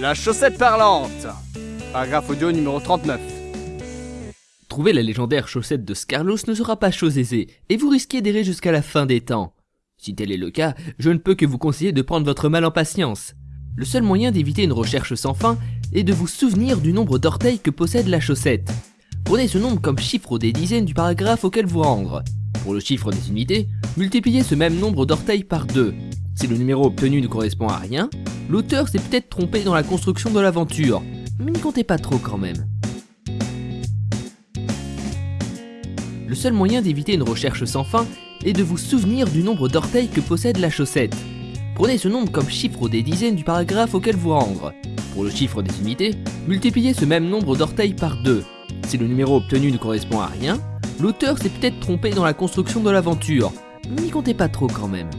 La chaussette parlante Paragraphe audio numéro 39. Trouver la légendaire chaussette de Scarlos ne sera pas chose aisée, et vous risquez d'errer jusqu'à la fin des temps. Si tel est le cas, je ne peux que vous conseiller de prendre votre mal en patience. Le seul moyen d'éviter une recherche sans fin est de vous souvenir du nombre d'orteils que possède la chaussette. Prenez ce nombre comme chiffre des dizaines du paragraphe auquel vous rendre. Pour le chiffre des unités, multipliez ce même nombre d'orteils par 2. Si le numéro obtenu ne correspond à rien, l'auteur s'est peut-être trompé dans la construction de l'aventure, mais n'y comptez pas trop quand même. Le seul moyen d'éviter une recherche sans fin est de vous souvenir du nombre d'orteils que possède la chaussette. Prenez ce nombre comme chiffre des dizaines du paragraphe auquel vous rendre. Pour le chiffre des unités, multipliez ce même nombre d'orteils par 2. Si le numéro obtenu ne correspond à rien, l'auteur s'est peut-être trompé dans la construction de l'aventure, mais n'y comptez pas trop quand même.